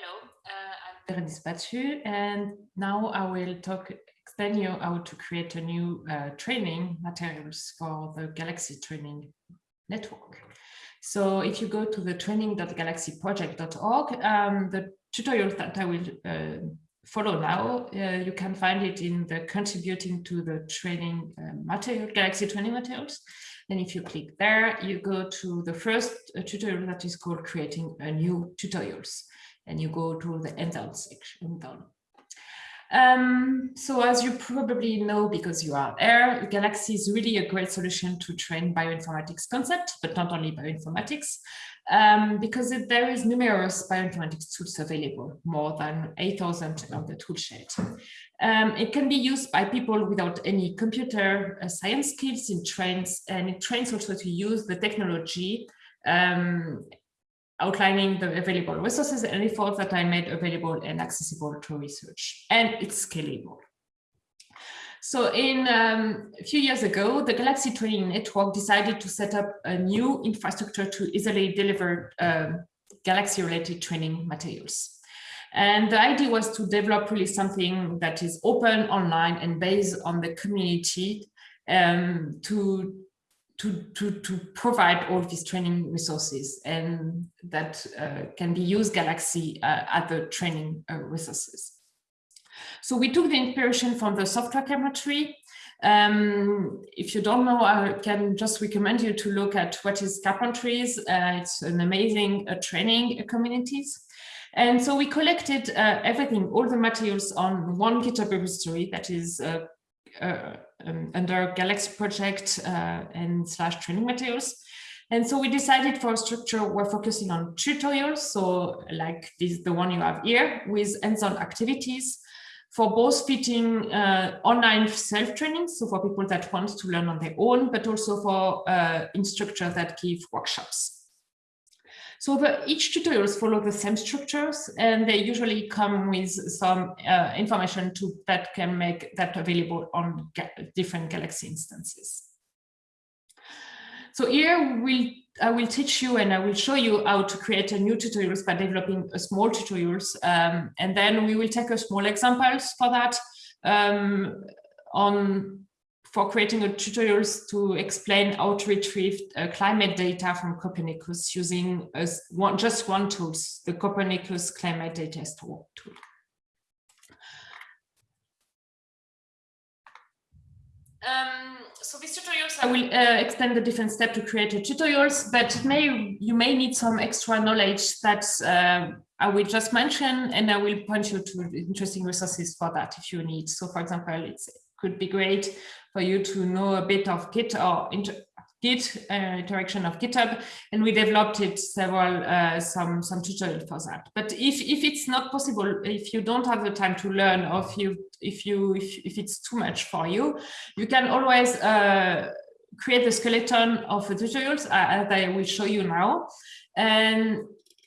Hello, uh, I'm Bérénice Battu, and now I will talk, explain you how to create a new uh, training materials for the Galaxy Training Network. So if you go to the training.galaxyproject.org, um, the tutorial that I will uh, follow now, uh, you can find it in the contributing to the training uh, material, Galaxy training materials. And if you click there, you go to the first uh, tutorial that is called creating a new tutorials and you go to the handout section. Um, so as you probably know, because you are there, Galaxy is really a great solution to train bioinformatics concept, but not only bioinformatics, um, because it, there is numerous bioinformatics tools available, more than 8,000 on the toolshed. Um, it can be used by people without any computer uh, science skills in trains, and it trains also to use the technology um, outlining the available resources and efforts that I made available and accessible to research, and it's scalable. So in um, a few years ago, the Galaxy Training Network decided to set up a new infrastructure to easily deliver um, Galaxy-related training materials. And the idea was to develop really something that is open online and based on the community um, to to, to, to provide all these training resources and that uh, can be used Galaxy uh, at the training uh, resources. So we took the inspiration from the Software Carpentry. Um, if you don't know, I can just recommend you to look at what is Carpentries. Uh, it's an amazing uh, training communities. And so we collected uh, everything, all the materials on one GitHub repository that is uh, um, under Galaxy project uh, and slash training materials. And so we decided for a structure, we're focusing on tutorials. So like this, the one you have here with hands-on activities for both fitting uh, online self-training, so for people that want to learn on their own, but also for uh, instructors that give workshops. So the, each tutorials follow the same structures and they usually come with some uh, information to, that can make that available on ga different Galaxy instances. So here we'll, I will teach you and I will show you how to create a new tutorials by developing a small tutorials. Um, and then we will take a small examples for that um, on for creating a tutorials to explain how to retrieve uh, climate data from Copernicus using a, one, just one tool, the Copernicus Climate Data Store tool. Um, so these tutorials, I will uh, explain the different steps to create a tutorials, but may you may need some extra knowledge that uh, I will just mention, and I will point you to interesting resources for that if you need. So for example, it could be great for you to know a bit of Git or inter Git uh, interaction of GitHub, and we developed it several uh, some some tutorial for that. But if if it's not possible, if you don't have the time to learn, or if you if you if, if it's too much for you, you can always uh, create the skeleton of the tutorials uh, as I will show you now, and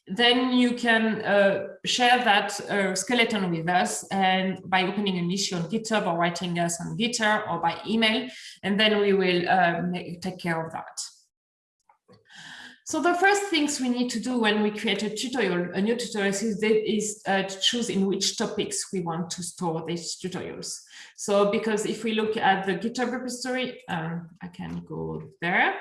then you can uh, share that uh, skeleton with us and by opening an issue on GitHub or writing us on GitHub or by email, and then we will uh, make, take care of that. So the first things we need to do when we create a tutorial, a new tutorial is, is uh, to choose in which topics we want to store these tutorials. So because if we look at the GitHub repository, um, I can go there.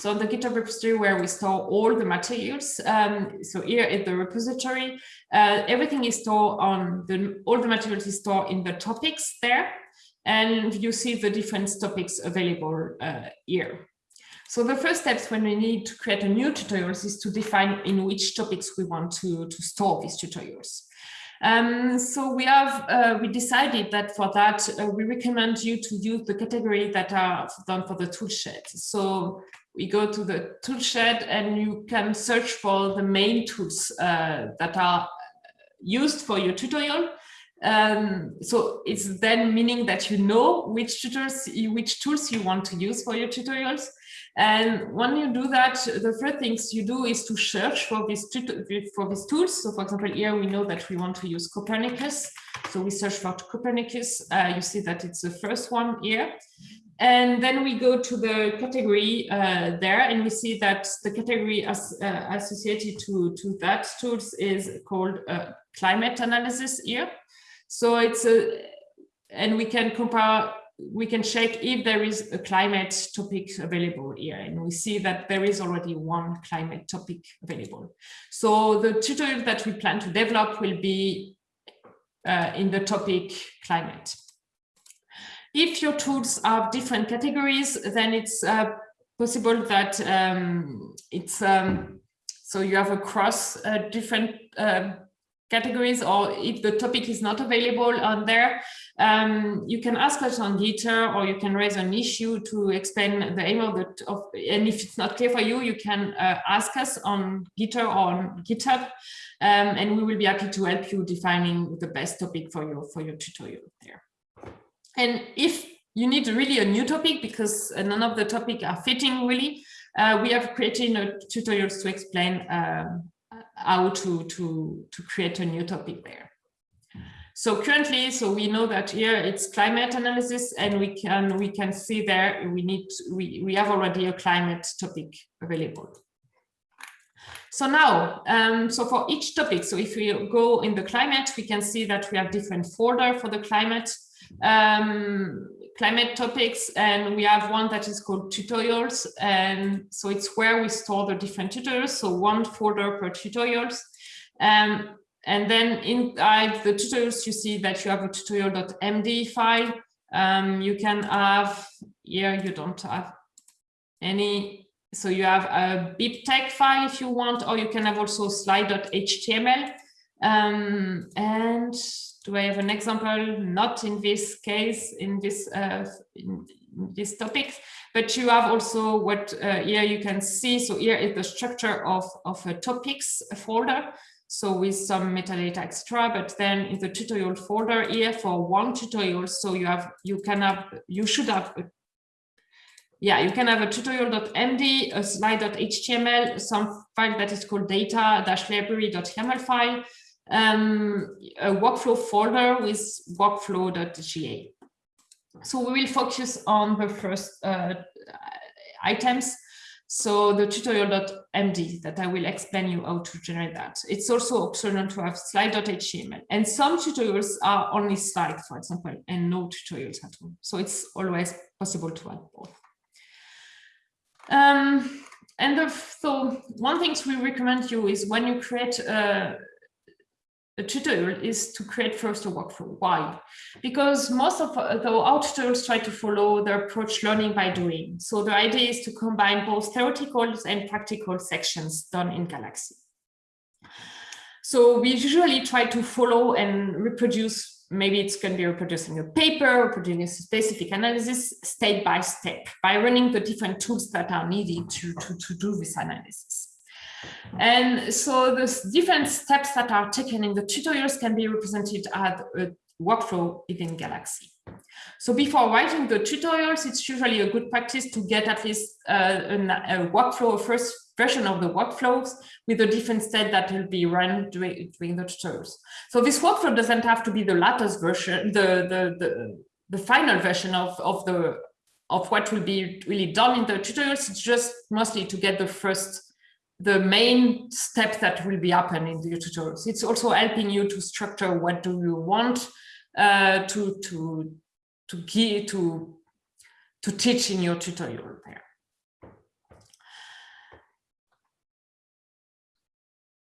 So the GitHub repository where we store all the materials. Um, so here is the repository. Uh, everything is stored on the, all the materials is stored in the topics there. And you see the different topics available uh, here. So the first steps when we need to create a new tutorials is to define in which topics we want to, to store these tutorials. Um, so we have uh, we decided that for that uh, we recommend you to use the category that are done for the toolshed. So we go to the toolshed and you can search for the main tools uh, that are used for your tutorial. Um, so it's then meaning that you know which tutors, which tools you want to use for your tutorials. And when you do that, the first things you do is to search for these, for these tools. So for example, here we know that we want to use Copernicus. So we search for Copernicus. Uh, you see that it's the first one here. And then we go to the category uh, there and we see that the category as, uh, associated to, to that tools is called uh, climate analysis here. So it's a, and we can compare, we can check if there is a climate topic available here. And we see that there is already one climate topic available. So the tutorial that we plan to develop will be uh, in the topic climate. If your tools have different categories, then it's uh, possible that um, it's um, so you have across uh, different uh, categories or if the topic is not available on there, um, you can ask us on Gitter or you can raise an issue to explain the aim of the, of, and if it's not clear for you, you can uh, ask us on Gitter or on GitHub, um, and we will be happy to help you defining the best topic for your, for your tutorial there. And if you need really a new topic because none of the topic are fitting really, uh, we have created tutorials to explain um, how to, to, to create a new topic there. So currently, so we know that here it's climate analysis and we can we can see there we need we, we have already a climate topic available. So now, um, so for each topic, so if we go in the climate, we can see that we have different folder for the climate um, climate topics and we have one that is called tutorials. And so it's where we store the different tutorials. So one folder per tutorials. Um, and then inside the tutorials you see that you have a tutorial.md file. Um, you can have here you don't have any. So you have a BibTeX file if you want or you can have also slide.html um, and do I have an example? Not in this case, in this uh, in, in this topic, but you have also what uh, here you can see. So here is the structure of of a topics folder. So with some metadata extra, but then in the tutorial folder here for one tutorial, so you have you can have you should have a, yeah, you can have a tutorial.md, a slide.html, some file that is called data-library.yaml file, um, a workflow folder with workflow.ga. So we will focus on the first uh, items. So the tutorial.md that I will explain you how to generate that. It's also optional to have slide.html and some tutorials are only slide, for example, and no tutorials at all. So it's always possible to have both. Um, and the, so one thing we recommend you is when you create a tutorial is to create first a workflow. Why? Because most of uh, the our tutorials try to follow the approach learning by doing. So the idea is to combine both theoretical and practical sections done in Galaxy. So we usually try to follow and reproduce, maybe it's going to be reproducing a paper, reproducing a specific analysis step by step by running the different tools that are needed to, to, to do this analysis. And so the different steps that are taken in the tutorials can be represented as a workflow within Galaxy. So before writing the tutorials, it's usually a good practice to get at least uh, a workflow, a first version of the workflows with the different steps that will be run during, during the tutorials. So this workflow doesn't have to be the latest version, the, the, the, the final version of, of, the, of what will be really done in the tutorials. It's just mostly to get the first the main steps that will be happening in the tutorials. It's also helping you to structure what do you want uh, to to to give to to teach in your tutorial there.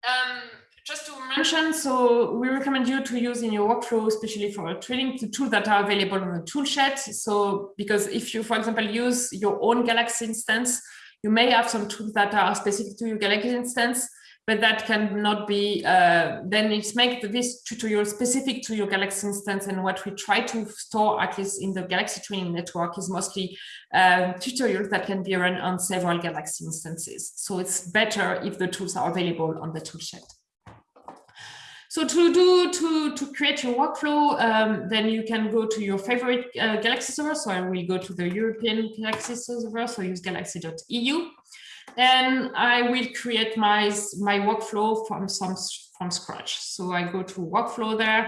Um, just to mention, so we recommend you to use in your workflow, especially for training, the tools that are available on the toolshed. So because if you, for example, use your own Galaxy instance, you may have some tools that are specific to your Galaxy instance, but that cannot be, uh, then it's make this tutorial specific to your Galaxy instance. And what we try to store, at least in the Galaxy training network, is mostly uh, tutorials that can be run on several Galaxy instances. So it's better if the tools are available on the toolshed. So to do to to create your workflow, um, then you can go to your favorite uh, Galaxy server. So I will go to the European Galaxy server. So use galaxy.eu, and I will create my my workflow from some from scratch. So I go to workflow there,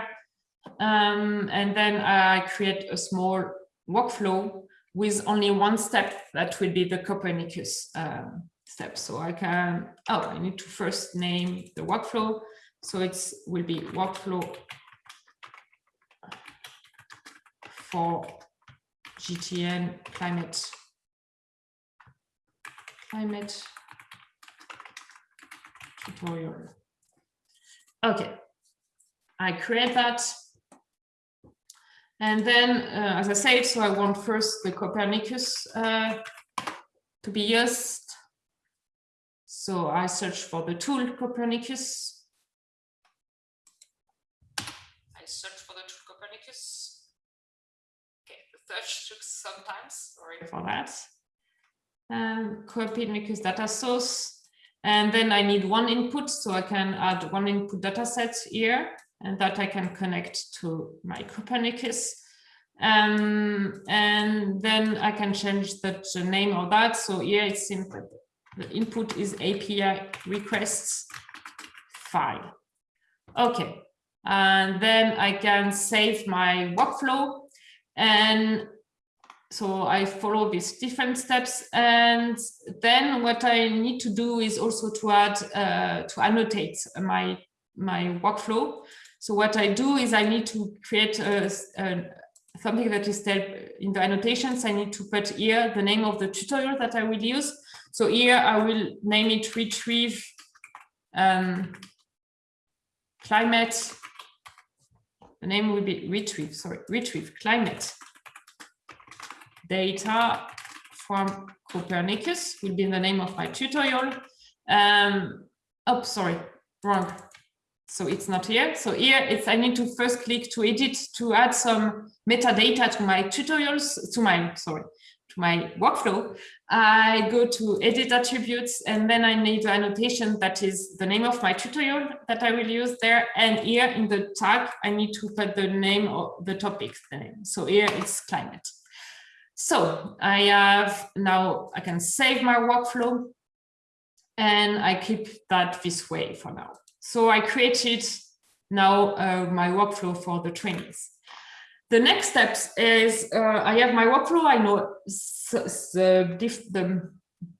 um, and then I create a small workflow with only one step that will be the Copernicus um, step. So I can, oh, I need to first name the workflow. So it will be workflow for GTN climate climate tutorial. Okay, I create that. And then, uh, as I said, so I want first the Copernicus uh, to be used. So I search for the tool Copernicus. I search for the tool Copernicus. Okay, the search took sometimes, sorry for that. Um, Copernicus data source. And then I need one input, so I can add one input data set here, and that I can connect to my Copernicus. Um, and then I can change the, name of that. So here it's simple. The input is API requests file. Okay, and then I can save my workflow and so I follow these different steps. And then what I need to do is also to add, uh, to annotate my, my workflow. So what I do is I need to create a, a, something that is in the annotations. I need to put here the name of the tutorial that I will use. So here I will name it retrieve um, climate. The name will be retrieve, sorry, retrieve climate data from Copernicus will be the name of my tutorial. Um, oh, sorry, wrong. So it's not here. So here it's I need to first click to edit to add some metadata to my tutorials, to my, sorry, my workflow. I go to edit attributes and then I need the annotation that is the name of my tutorial that I will use there. And here in the tag, I need to put the name of the topic the name. So here it's climate. So I have now, I can save my workflow and I keep that this way for now. So I created now uh, my workflow for the trainings. The next steps is uh, I have my workflow. I know the, the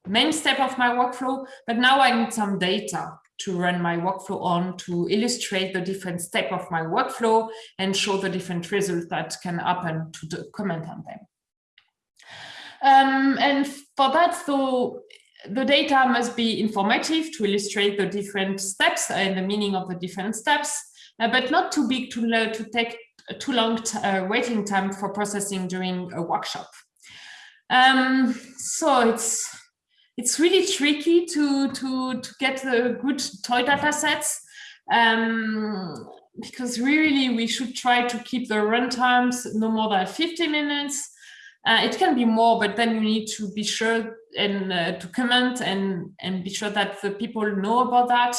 main step of my workflow, but now I need some data to run my workflow on to illustrate the different step of my workflow and show the different results that can happen to comment on them. Um, and for that, so the data must be informative to illustrate the different steps and the meaning of the different steps, uh, but not too big to, to take too long uh, waiting time for processing during a workshop. Um, so it's it's really tricky to to to get the good toy data sets um, because really we should try to keep the run times no more than 50 minutes uh, it can be more, but then you need to be sure and uh, to comment and, and be sure that the people know about that.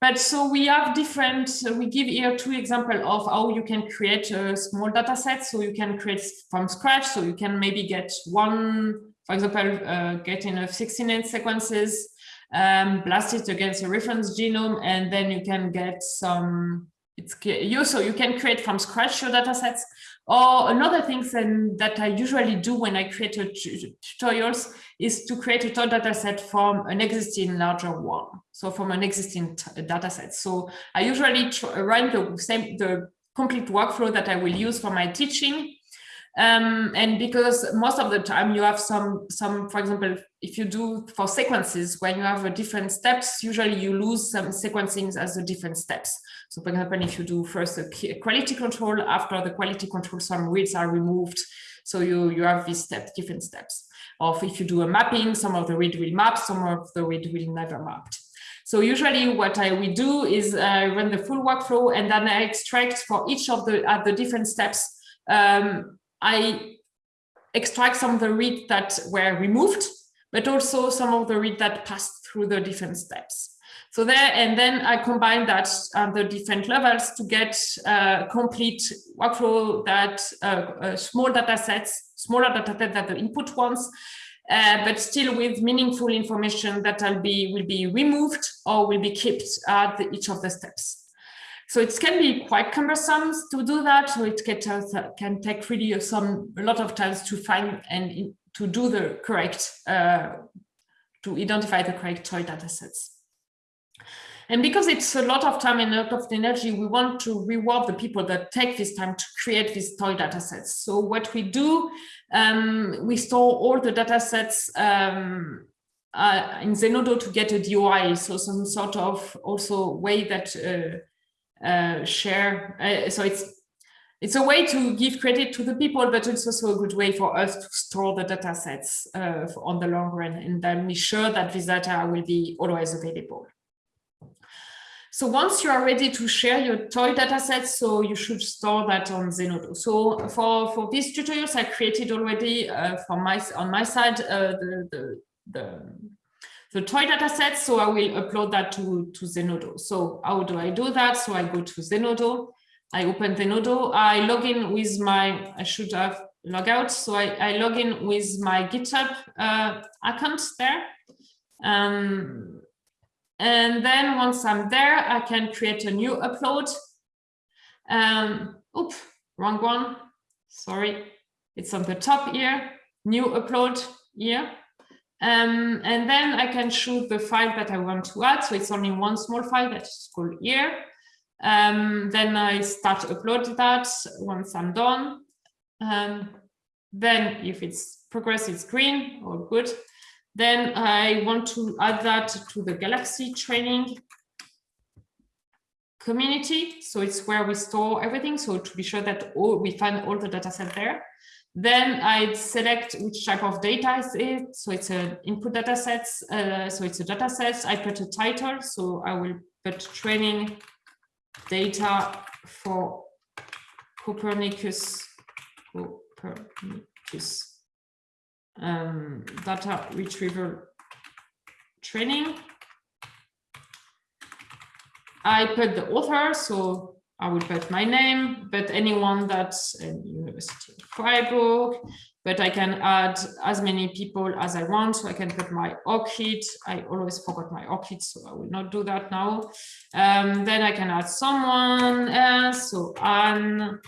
But so we have different, we give here two examples of how you can create a small data set. So you can create from scratch. So you can maybe get one, for example, uh, getting a 16 sequences, um, blast it against a reference genome, and then you can get some it's you so you can create from scratch your data sets or another thing that I usually do when I create tutorials is to create a data set from an existing larger one. So from an existing data set. So I usually run the same, the complete workflow that I will use for my teaching um, and because most of the time you have some, some, for example, if you do for sequences, when you have a different steps, usually you lose some sequencing as the different steps. So for example, if you do first a quality control, after the quality control, some reads are removed. So you, you have these steps, different steps. Or if you do a mapping, some of the read will map, some of the read will never mapped. So usually what I will do is uh, run the full workflow and then I extract for each of the, at the different steps um, I extract some of the read that were removed, but also some of the read that passed through the different steps. So there, and then I combine that at the different levels to get a complete workflow that uh, uh, small data sets, smaller data sets than the input ones, uh, but still with meaningful information that will be will be removed or will be kept at the, each of the steps. So it can be quite cumbersome to do that. So it can, can take really some a lot of times to find and to do the correct, uh, to identify the correct toy data sets. And because it's a lot of time and a lot of energy, we want to reward the people that take this time to create these toy data sets. So what we do, um, we store all the data sets um, uh, in Zenodo to get a DOI, so some sort of also way that uh, uh, share. Uh, so it's it's a way to give credit to the people, but it's also a good way for us to store the data sets uh, on the long run and then be sure that this data will be always available. So once you are ready to share your toy data datasets, so you should store that on Zenodo. So for, for these tutorials, I created already uh, my, on my side uh, the, the, the, the toy datasets. So I will upload that to, to Zenodo. So how do I do that? So I go to Zenodo, I open Zenodo, I log in with my, I should have log out. So I, I log in with my GitHub uh, account there. Um, and then once I'm there, I can create a new upload. Um, oops, wrong one. Sorry, it's on the top here. New upload here. Um, and then I can choose the file that I want to add. So it's only one small file that's called here. Um, then I start to upload that once I'm done. Um, then if it's progress, it's green or good. Then I want to add that to the Galaxy training community. So it's where we store everything. So to be sure that all, we find all the data set there. Then I'd select which type of data is it. So it's an input data sets. Uh, so it's a data set. I put a title. So I will put training data for Copernicus, Copernicus um, data retrieval training. I put the author, so I will put my name, but anyone that's in University of Freiburg, but I can add as many people as I want. So I can put my ORCID. I always forgot my ORCID, so I will not do that now. Um, then I can add someone else. So Anne,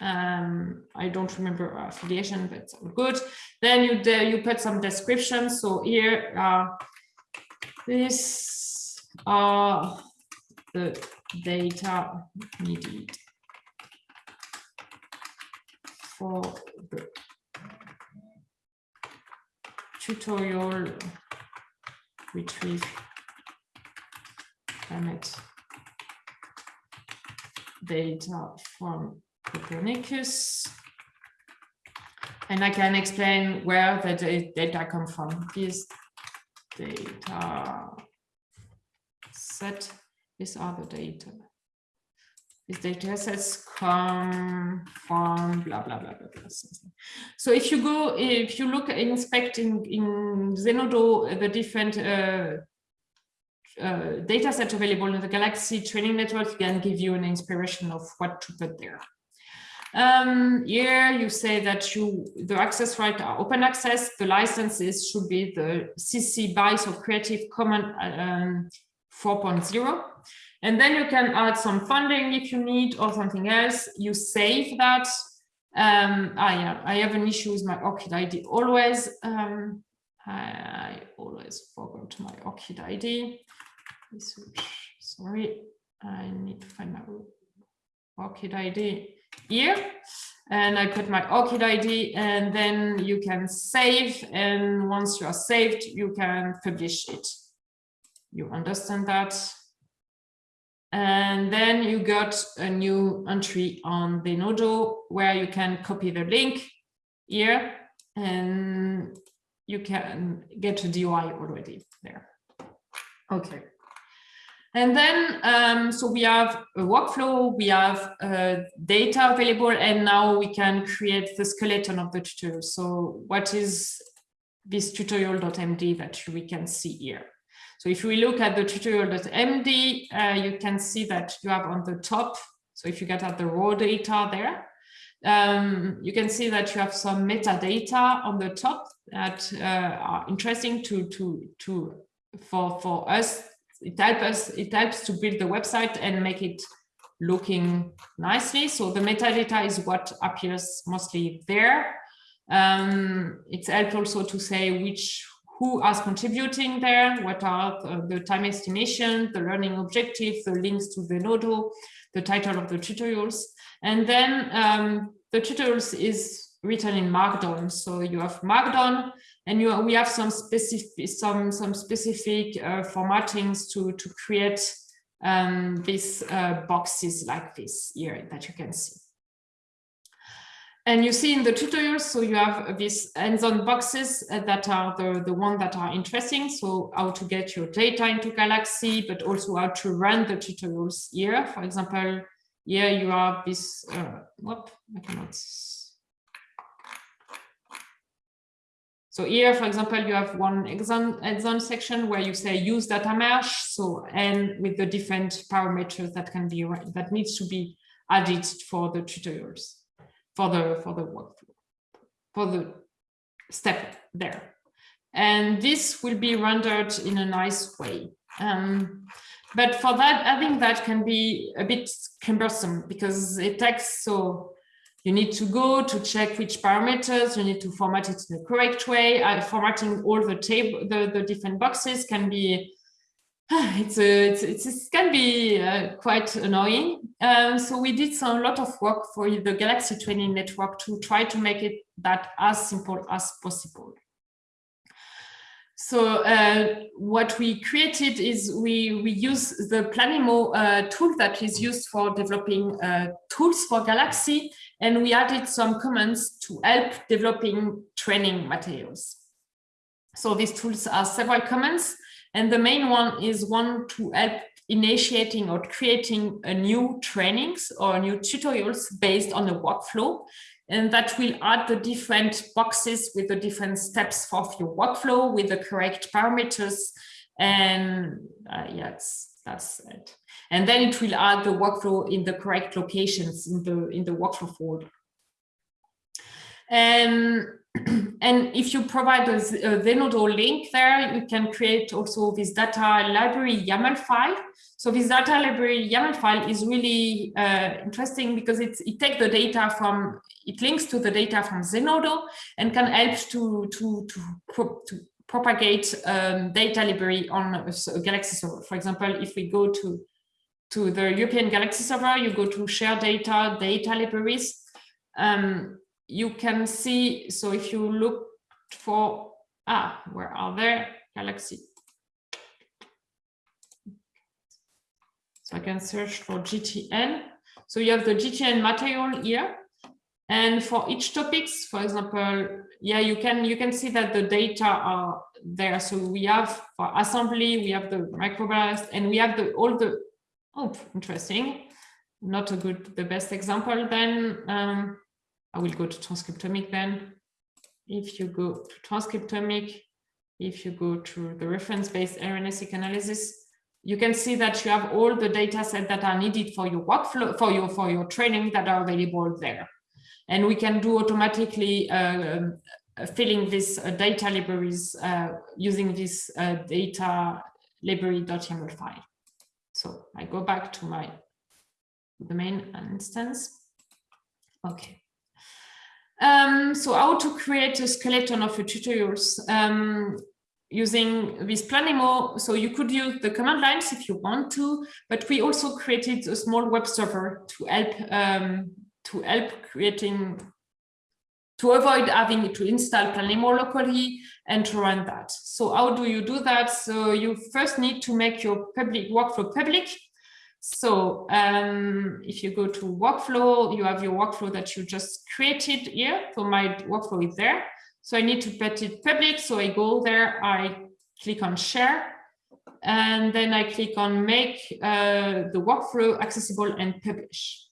um, I don't remember affiliation, but good. Then you you put some description. So here, uh, this are the data needed for the tutorial retrieve climate data from Copernicus. And I can explain where the data come from. This data set, are the data. These data sets come from blah, blah, blah, blah, blah. So if you go, if you look inspecting in Zenodo, the different uh, uh, data set available in the Galaxy training network can give you an inspiration of what to put there. Um, here you say that you the access right are open access. The licenses should be the CC BY, so Creative Commons um, 4.0. And then you can add some funding if you need or something else. You save that. Um, ah, yeah, I have an issue with my ORCID ID always. Um, I always forgot my ORCID ID. Sorry, I need to find my ORCID ID here and I put my ORCID ID and then you can save and once you are saved you can publish it you understand that and then you got a new entry on Zenodo where you can copy the link here and you can get a DOI already there okay and then, um, so we have a workflow, we have uh, data available, and now we can create the skeleton of the tutorial. So what is this tutorial.md that we can see here? So if we look at the tutorial.md, uh, you can see that you have on the top, so if you get at the raw data there, um, you can see that you have some metadata on the top that uh, are interesting to, to, to, for, for us it helps us it helps to build the website and make it looking nicely. So the metadata is what appears mostly there. Um, it's helpful also to say which who is contributing there, what are the, time estimation, the learning objective, the links to the Zenodo, the title of the tutorials. And then um, the tutorials is written in Markdown. So you have Markdown and you, we have some specific, some, some specific uh, formattings to, to create um, these uh, boxes like this here that you can see. And you see in the tutorials, so you have these hands-on boxes uh, that are the, the one that are interesting. So how to get your data into Galaxy, but also how to run the tutorials here. For example, here you have this, uh, whoop, I cannot. So here, for example, you have one exam, exam section where you say use data mesh. So, and with the different parameters that can be, that needs to be added for the tutorials for the for the workflow for the step there. And this will be rendered in a nice way. Um, but for that i think that can be a bit cumbersome because it takes so you need to go to check which parameters you need to format it in the correct way. Uh, formatting all the table the, the different boxes can be it's, a, it's, it's, it can be uh, quite annoying. Um, so we did a lot of work for the Galaxy Training Network to try to make it that as simple as possible. So uh, what we created is we, we use the Planemo uh, tool that is used for developing uh, tools for Galaxy, and we added some comments to help developing training materials. So these tools are several comments and the main one is one to help initiating or creating a new trainings or new tutorials based on a workflow. And that will add the different boxes with the different steps of your workflow with the correct parameters. And uh, yes, that's it. And then it will add the workflow in the correct locations in the in the workflow folder. And and if you provide a, Zenodo link there, you can create also this data library YAML file. So this data library YAML file is really uh, interesting because it takes the data from, it links to the data from Zenodo and can help to, to, to, to propagate um, data library on a, a Galaxy server. For example, if we go to, to the European Galaxy server, you go to share data, data libraries, um, you can see, so if you look for, ah, where are there? Galaxy. So I can search for GTN. So you have the GTN material here. And for each topics, for example, yeah, you can you can see that the data are there. So we have for assembly, we have the microblast, and we have the all the oh interesting, not a good the best example then. Um, I will go to transcriptomic then. If you go to transcriptomic, if you go to the reference-based RNA-seq analysis, you can see that you have all the data set that are needed for your workflow, for your, for your training that are available there. And we can do automatically uh, filling these uh, data libraries uh, using this uh, data library.yaml file. So I go back to my the main instance. Okay. Um, so how to create a skeleton of your tutorials um, using this Planemo. So you could use the command lines if you want to, but we also created a small web server to help um, to help creating to avoid having to install Planemo locally and to run that. So how do you do that? So you first need to make your public workflow public so um, if you go to workflow, you have your workflow that you just created here. So my workflow is there. So I need to put it public. So I go there, I click on share, and then I click on make uh, the workflow accessible and publish.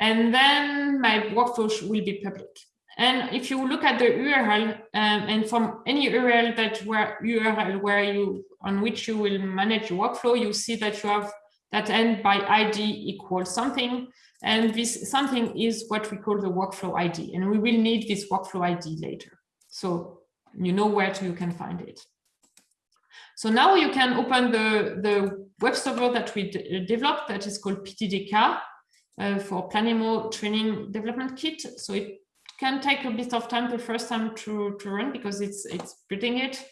And then my workflow will be public. And if you look at the URL um, and from any URL that where URL where you on which you will manage your workflow, you see that you have that end by ID equals something. And this something is what we call the workflow ID. And we will need this workflow ID later. So you know where to, you can find it. So now you can open the, the, web server that we developed that is called PTDK uh, for Planemo Training Development Kit. So it can take a bit of time the first time to, to run because it's it's building it.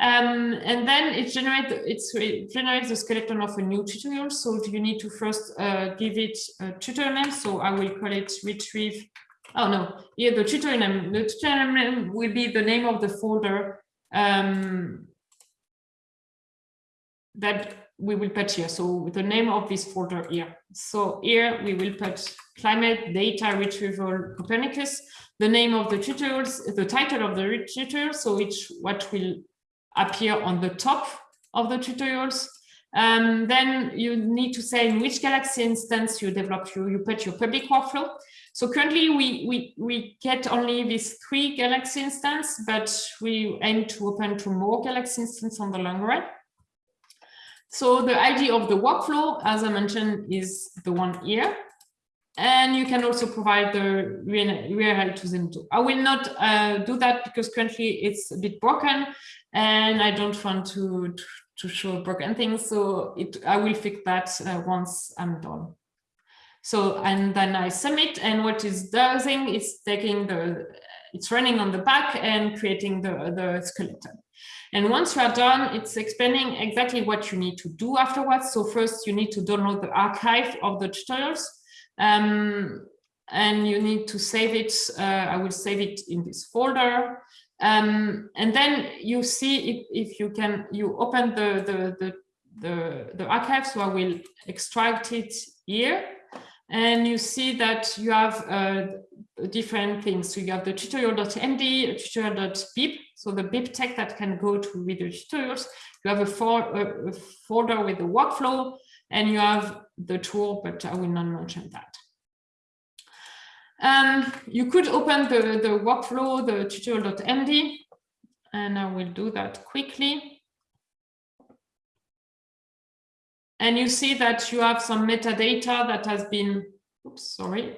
Um, and then it generates it generates the skeleton of a new tutorial. So you need to first uh, give it a tutorial name. So I will call it retrieve. Oh no, yeah, the tutorial name. The tutorial name will be the name of the folder um, that we will put here. So the name of this folder here. So here we will put climate data retrieval Copernicus, the name of the tutorials, the title of the tutorial. So it's what will appear on the top of the tutorials. Um, then you need to say in which Galaxy instance you develop, you, you put your public workflow. So currently we, we, we get only these three Galaxy instance, but we aim to open to more Galaxy instance on the long run. So the idea of the workflow, as I mentioned, is the one here. And you can also provide the URL to them too. I will not uh, do that because currently it's a bit broken and I don't want to, to show broken things. So it, I will fix that uh, once I'm done. So, and then I submit and what it's doing is taking the, it's running on the back and creating the, the skeleton. And once you are done, it's explaining exactly what you need to do afterwards. So first you need to download the archive of the tutorials. Um, and you need to save it. Uh, I will save it in this folder. Um, and then you see if, if you can, you open the, the, the, the, the archive. So I will extract it here. And you see that you have uh, different things. So you have the tutorial.md, tutorial.bib, so the BibTeX that can go to video tutorials. You have a, for, a, a folder with the workflow, and you have the tool, but I will not mention that. Um, you could open the, the workflow, the tutorial.md, and I will do that quickly. And you see that you have some metadata that has been, oops, sorry,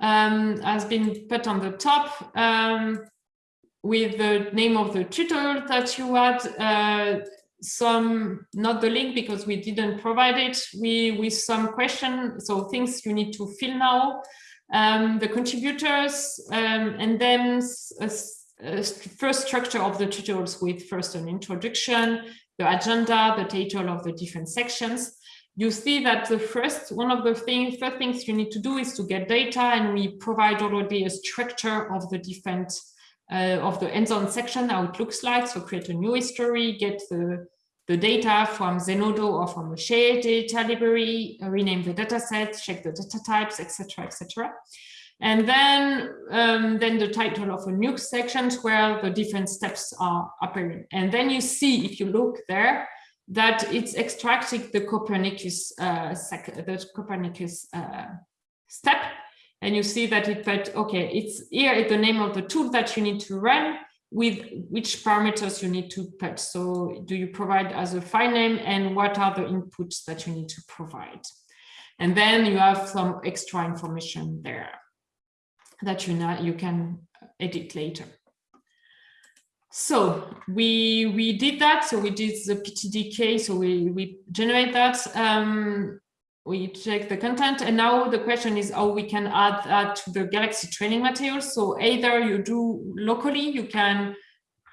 um, has been put on the top um, with the name of the tutorial that you had, uh, some, not the link because we didn't provide it, we with some question, so things you need to fill now, um, the contributors, um, and then a, a first structure of the tutorials with first an introduction, the agenda, the title of the different sections. You see that the first, one of the things, first things you need to do is to get data and we provide already a structure of the different, uh, of the hands-on section, how it looks like. So create a new history, get the, the data from Zenodo or from a shared data library, rename the data set, check the data types, etc., etc. And then, um, then the title of a new section where the different steps are appearing. And then you see, if you look there, that it's extracting the Copernicus, uh, the Copernicus uh, step. And you see that it put, okay, it's here the name of the tool that you need to run with which parameters you need to put. So do you provide as a file name and what are the inputs that you need to provide? And then you have some extra information there that you know you can edit later. So we we did that. So we did the PTDK. So we we generate that. Um, we check the content, and now the question is how we can add that to the Galaxy training materials. So either you do locally, you can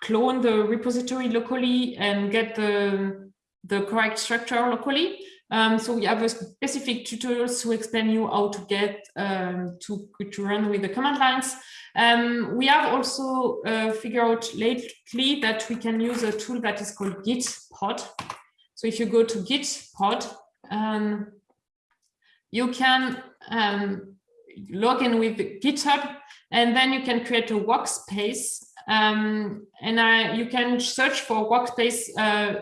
clone the repository locally and get the the correct structure locally, um, so we have a specific tutorials to explain you how to get um, to, to run with the command lines. Um, we have also uh, figured out lately that we can use a tool that is called Gitpod. So if you go to Gitpod, um, you can um, log in with GitHub and then you can create a workspace um, and uh, you can search for workspace uh,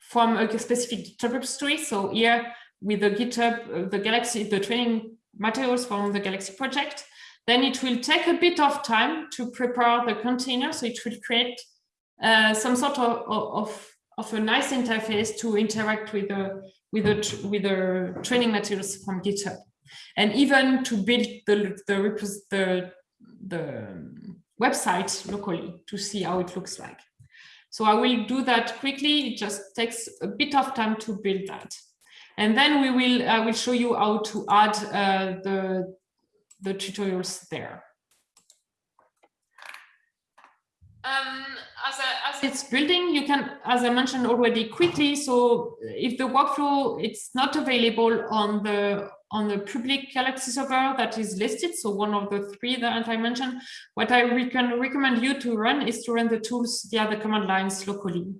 from a specific GitHub repository. So here with the GitHub, the Galaxy, the training materials from the Galaxy project, then it will take a bit of time to prepare the container. So it will create uh, some sort of, of, of a nice interface to interact with the, with the, with the training materials from GitHub. And even to build the, the, the, the website locally to see how it looks like. So I will do that quickly. It just takes a bit of time to build that. And then we will, I will show you how to add uh, the, the tutorials there. Um, as, a, as it's building, you can, as I mentioned already quickly, so if the workflow, it's not available on the on the public Galaxy server that is listed, so one of the three that I mentioned, what I re can recommend you to run is to run the tools via the command lines locally.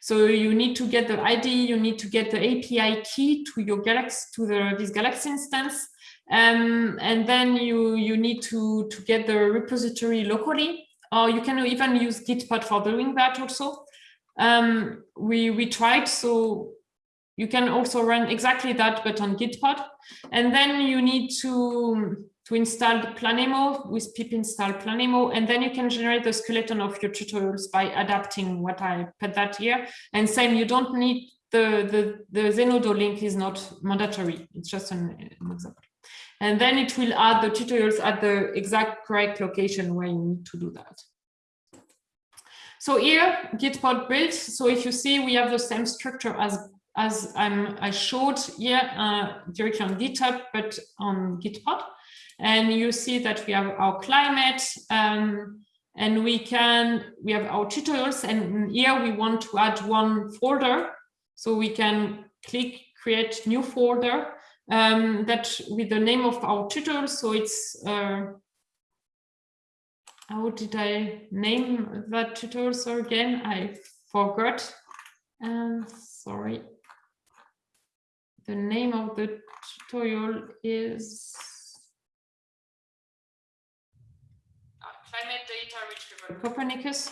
So you need to get the ID, you need to get the API key to your Galaxy, to the, this Galaxy instance, um, and then you, you need to, to get the repository locally or you can even use Gitpod for doing that also. Um, we, we tried, so you can also run exactly that, but on Gitpod. And then you need to, to install the Planemo with pip install Planemo, and then you can generate the skeleton of your tutorials by adapting what I put that here. And same, you don't need the, the, the Zenodo link is not mandatory. It's just an, an example. And then it will add the tutorials at the exact correct location where you need to do that. So here, Gitpod built. So if you see, we have the same structure as as I'm, I showed here uh, directly on GitHub, but on Gitpod. And you see that we have our climate um, and we can, we have our tutorials and here we want to add one folder. So we can click create new folder um, that with the name of our tutorial. So it's, uh, how did I name that tutorial so again? I forgot. And sorry. The name of the tutorial is climate data retrieval Copernicus.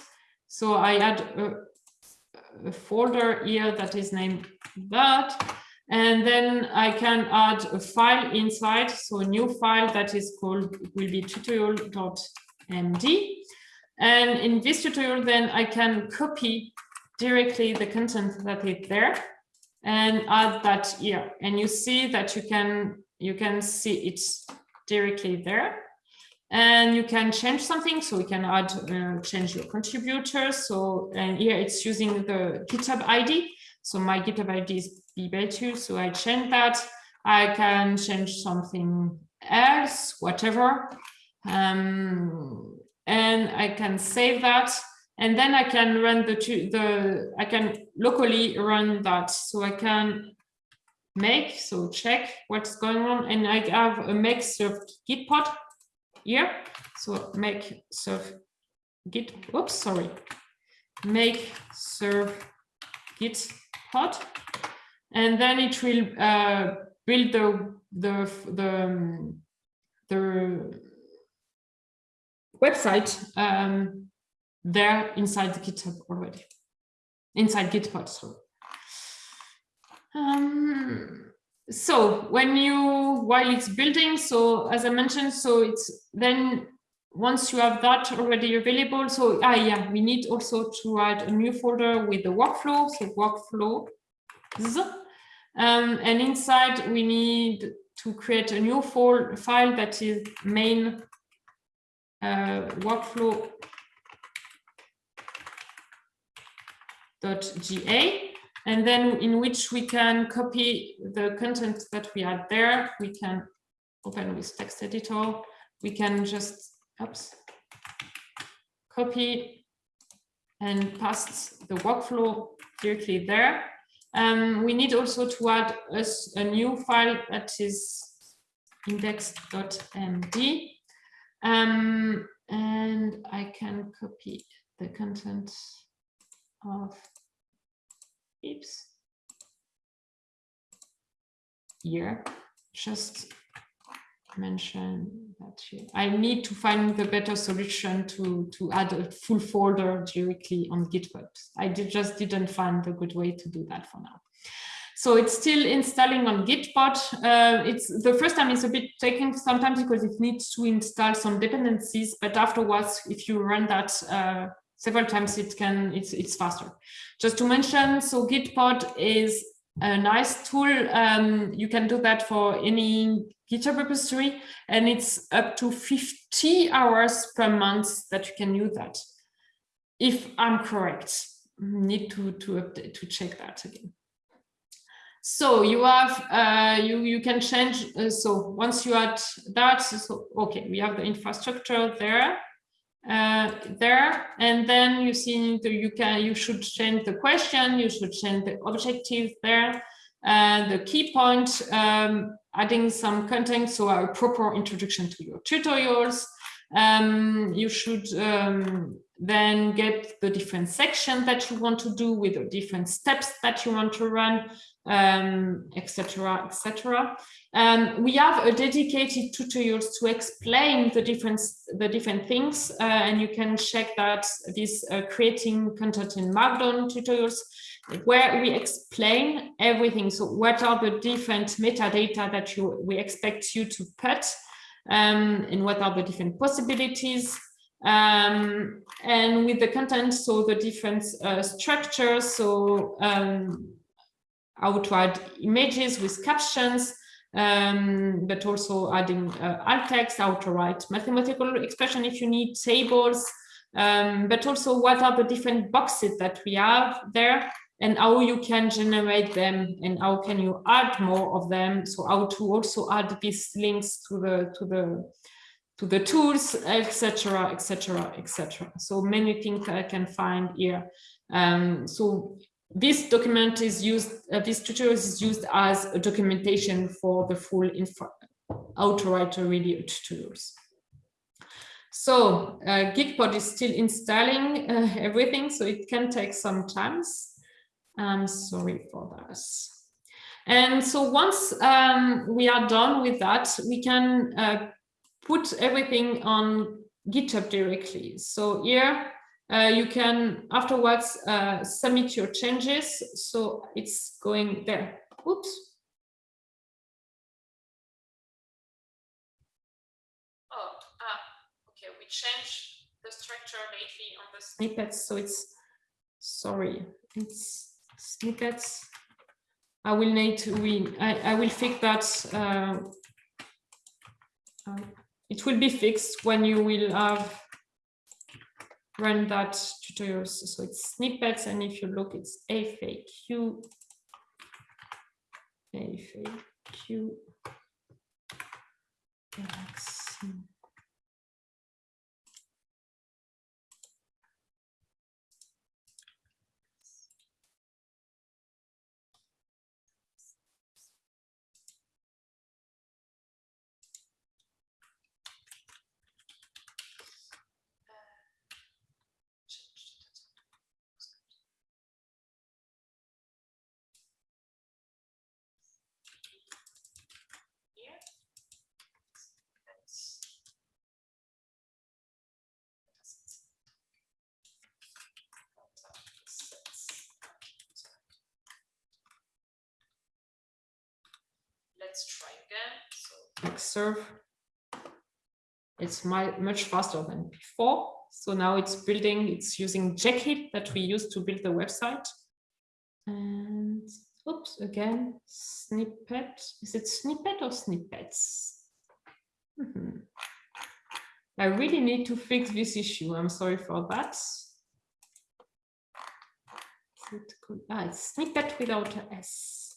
So I add a, a folder here that is named that and then I can add a file inside, so a new file that is called will be tutorial.md. And in this tutorial, then I can copy directly the content that is there and add that here. And you see that you can you can see it directly there. And you can change something, so we can add uh, change your contributors. So and here it's using the GitHub ID. So my GitHub ID is bebatut, so I change that. I can change something else, whatever. Um, and I can save that. And then I can run the, two, the, I can locally run that. So I can make, so check what's going on. And I have a make serve git pod here. So make serve git, oops, sorry. Make serve git pod, and then it will uh, build the the the the website um, there inside the GitHub already, inside Gitpod. So, um, so when you while it's building, so as I mentioned, so it's then once you have that already available, so ah yeah, we need also to add a new folder with the workflow, so workflow. Um, and inside we need to create a new file that is main uh, workflow .ga and then in which we can copy the content that we had there. We can open with text editor. We can just oops, copy and paste the workflow directly there. Um, we need also to add us a new file that is index.md. Um, and I can copy the content of oops here just mention that I need to find the better solution to, to add a full folder directly on GitHub. I did, just didn't find a good way to do that for now. So it's still installing on Gitpod. Uh, it's the first time it's a bit taking sometimes because it needs to install some dependencies, but afterwards, if you run that uh, several times, it can it's it's faster. Just to mention, so Gitpod is a nice tool. Um, you can do that for any GitHub repository, and it's up to 50 hours per month that you can use that, if I'm correct. need to to update to check that again. So you have uh, you you can change. Uh, so once you add that, so okay, we have the infrastructure there, uh, there, and then you see you can you should change the question, you should change the objective there, and the key point, um, adding some content, so a proper introduction to your tutorials. Um, you should um, then get the different sections that you want to do with the different steps that you want to run, etc., um, etc. Et um, we have a dedicated tutorials to explain the different the different things, uh, and you can check that this uh, creating content in Markdown tutorials, where we explain everything. So what are the different metadata that you we expect you to put, um, and what are the different possibilities um, and with the content, so the different uh, structures, so um, how to add images with captions, um, but also adding uh, alt text, how to write mathematical expression if you need tables, um, but also what are the different boxes that we have there and how you can generate them and how can you add more of them. So how to also add these links to the to the to the tools, etc., etc., etc. So many things I can find here. Um, so this document is used, uh, this tutorial is used as a documentation for the full info, how to write a tutorials. So uh, Gitpod is still installing uh, everything, so it can take some time. I'm sorry for that. And so once um, we are done with that, we can uh, put everything on GitHub directly. So here uh, you can afterwards uh, submit your changes. So it's going there. Oops. Oh, ah, okay. We changed the structure lately on the snippets. So it's, sorry, it's snippets. I will need to, we, I, I will fix that. Uh, um, it will be fixed when you will have run that tutorial. So it's snippets, and if you look, it's FAQ, FAQ, let's try again. So Xserve, it's my, much faster than before. So now it's building, it's using Jekyll that we used to build the website. And oops, again, snippet. Is it snippet or snippets? Mm -hmm. I really need to fix this issue. I'm sorry for that. Ah, it's snippet without a S.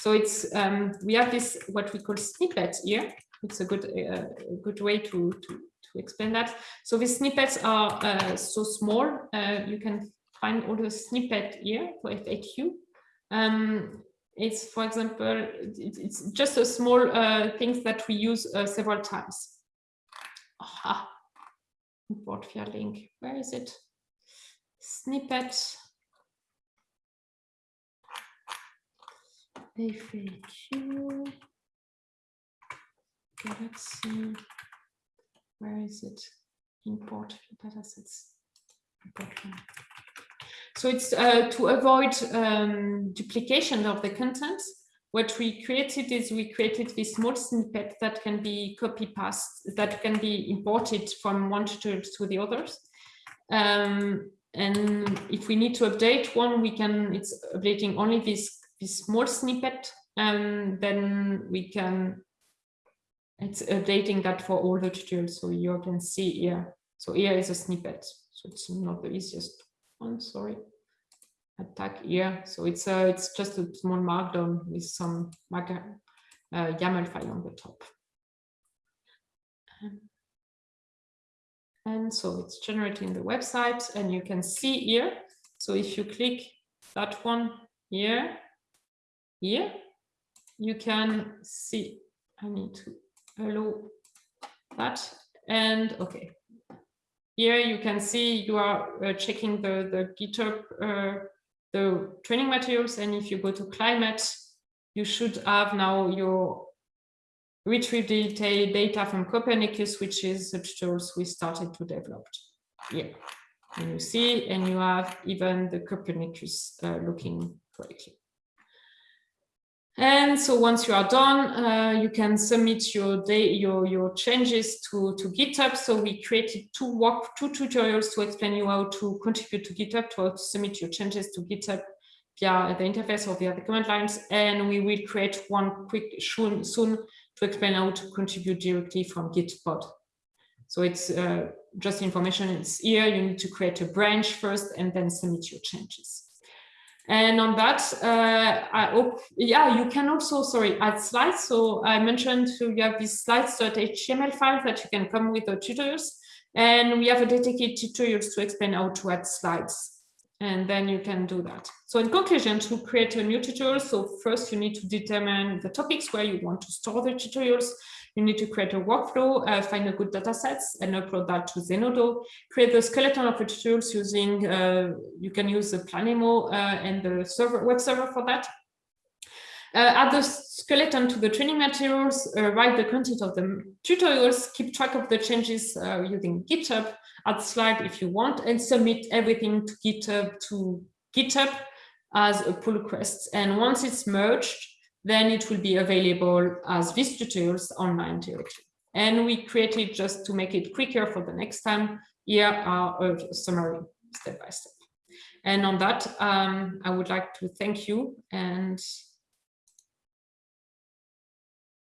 So it's um, we have this what we call snippets here. It's a good uh, good way to, to to explain that. So the snippets are uh, so small. Uh, you can find all the snippet here for FAQ. Um, it's, for example, it's just a small uh, things that we use uh, several times. Aha, import via link. Where is it? Snippet. FAQ, Galaxy, where is it? Import datasets. Import so it's uh, to avoid um, duplication of the content. What we created is we created this small snippet that can be copy paste, that can be imported from one tutorial to the others. Um, and if we need to update one, we can, it's updating only this this small snippet, and then we can, it's updating that for all the tutorials. So you can see here So here is a snippet. So it's not the easiest one, sorry. Attack here. So it's uh, it's just a small markdown with some uh, YAML file on the top. And so it's generating the website and you can see here. So if you click that one here, here, you can see, I need to allow that. And okay, here you can see you are uh, checking the, the GitHub, uh, the training materials. And if you go to climate, you should have now your retrieve data, data from Copernicus, which is the tutorials we started to develop. Yeah, and you see, and you have even the Copernicus uh, looking correctly. And so once you are done, uh, you can submit your day, your your changes to to GitHub. So we created two walk two tutorials to explain you how to contribute to GitHub to submit your changes to GitHub via the interface or via the command lines. And we will create one quick soon soon to explain how to contribute directly from Gitpod. So it's uh, just information, it's here, you need to create a branch first and then submit your changes. And on that, uh, I hope, yeah, you can also, sorry, add slides. So I mentioned you have these slides.html file that you can come with the tutorials. And we have a dedicated tutorials to explain how to add slides and then you can do that. So in conclusion, to create a new tutorial, so first you need to determine the topics where you want to store the tutorials. You need to create a workflow, uh, find a good data sets and upload that to Zenodo. Create the skeleton of the tools using, uh, you can use the Planemo uh, and the server web server for that. Uh, add the skeleton to the training materials, uh, write the content of the tutorials, keep track of the changes using GitHub, add slide if you want, and submit everything to GitHub to GitHub as a pull request. And once it's merged, then it will be available as these tutorials online directly. And we created just to make it quicker for the next time. Here are a summary step by step. And on that, um, I would like to thank you and